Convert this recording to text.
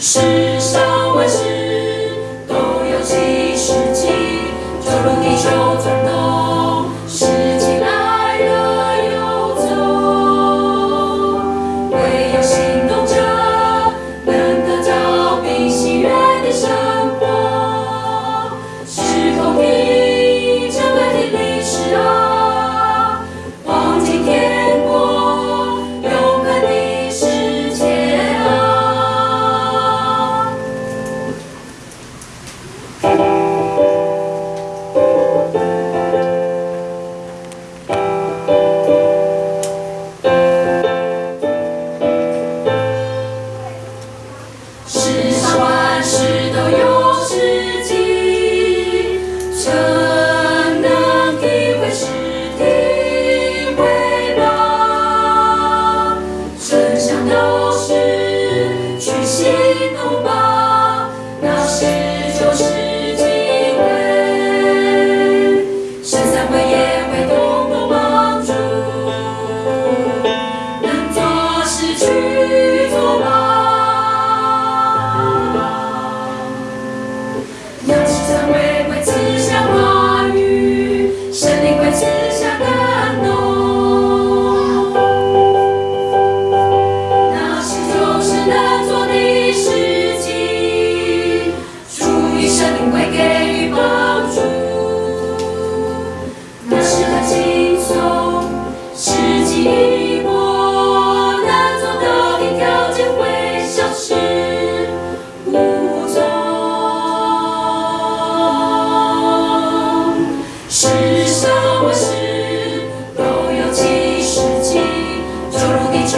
世上。know. 世上万事都有几时起就如地球